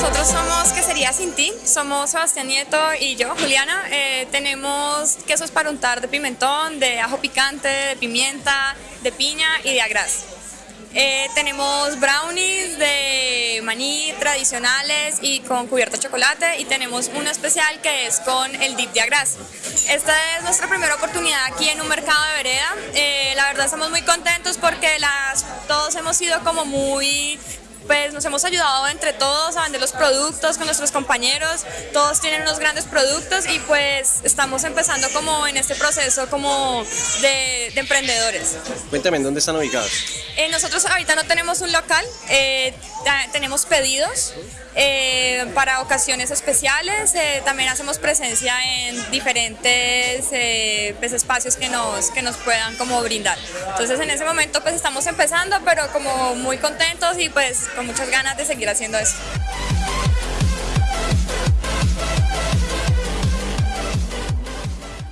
nosotros somos Quesería Sin Ti, somos Sebastián Nieto y yo, Juliana. Eh, tenemos quesos para untar de pimentón, de ajo picante, de pimienta, de piña y de agras. Eh, tenemos brownies de maní tradicionales y con cubierto de chocolate y tenemos uno especial que es con el dip de agras. Esta es nuestra primera oportunidad aquí en un mercado de vereda. Eh, la verdad estamos muy contentos porque las, todos hemos sido como muy pues nos hemos ayudado entre todos a vender los productos con nuestros compañeros, todos tienen unos grandes productos y pues estamos empezando como en este proceso como de, emprendedores. Cuéntame, ¿en dónde están ubicados? Eh, nosotros ahorita no tenemos un local, eh, tenemos pedidos eh, para ocasiones especiales, también hacemos presencia en diferentes pues, espacios que nos, que nos puedan como brindar. Entonces en ese momento pues estamos empezando, pero como muy contentos y pues con muchas ganas de seguir haciendo eso.